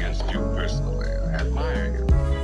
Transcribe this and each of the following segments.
against you personally. I admire you.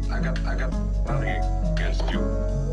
got, I got, I got nothing against you.